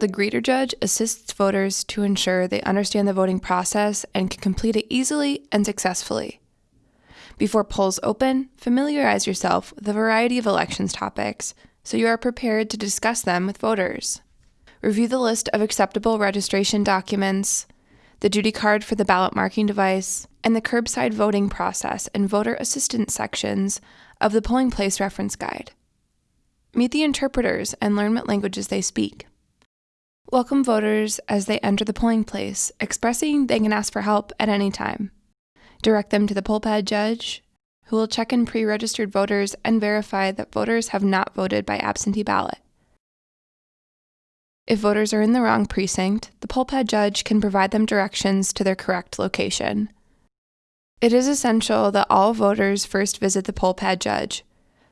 the greeter judge assists voters to ensure they understand the voting process and can complete it easily and successfully. Before polls open, familiarize yourself with a variety of elections topics so you are prepared to discuss them with voters. Review the list of acceptable registration documents, the duty card for the ballot marking device, and the curbside voting process and voter assistance sections of the polling place reference guide. Meet the interpreters and learn what languages they speak. Welcome voters as they enter the polling place, expressing they can ask for help at any time. Direct them to the poll pad judge, who will check in pre registered voters and verify that voters have not voted by absentee ballot. If voters are in the wrong precinct, the poll pad judge can provide them directions to their correct location. It is essential that all voters first visit the poll pad judge,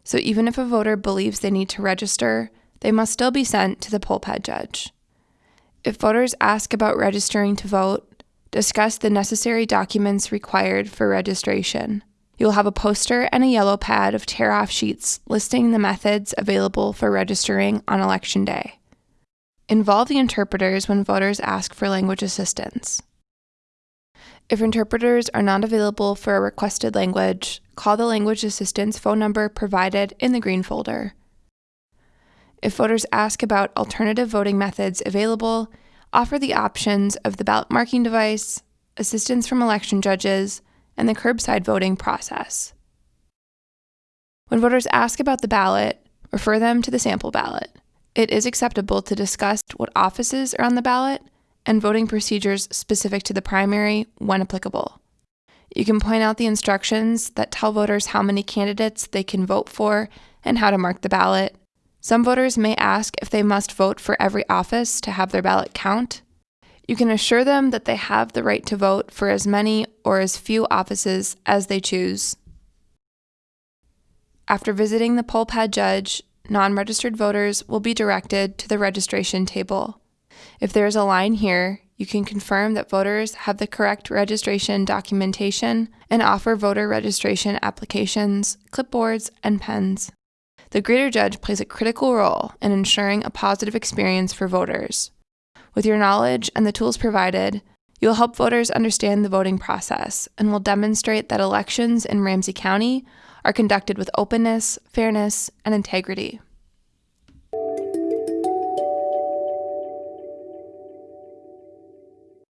so even if a voter believes they need to register, they must still be sent to the poll pad judge. If voters ask about registering to vote, discuss the necessary documents required for registration. You'll have a poster and a yellow pad of tear off sheets listing the methods available for registering on election day. Involve the interpreters when voters ask for language assistance. If interpreters are not available for a requested language, call the language assistance phone number provided in the green folder. If voters ask about alternative voting methods available, offer the options of the ballot marking device, assistance from election judges, and the curbside voting process. When voters ask about the ballot, refer them to the sample ballot. It is acceptable to discuss what offices are on the ballot and voting procedures specific to the primary when applicable. You can point out the instructions that tell voters how many candidates they can vote for and how to mark the ballot. Some voters may ask if they must vote for every office to have their ballot count. You can assure them that they have the right to vote for as many or as few offices as they choose. After visiting the poll pad judge, non registered voters will be directed to the registration table. If there is a line here, you can confirm that voters have the correct registration documentation and offer voter registration applications, clipboards, and pens. The greeter judge plays a critical role in ensuring a positive experience for voters. With your knowledge and the tools provided, you will help voters understand the voting process and will demonstrate that elections in Ramsey County are conducted with openness, fairness, and integrity.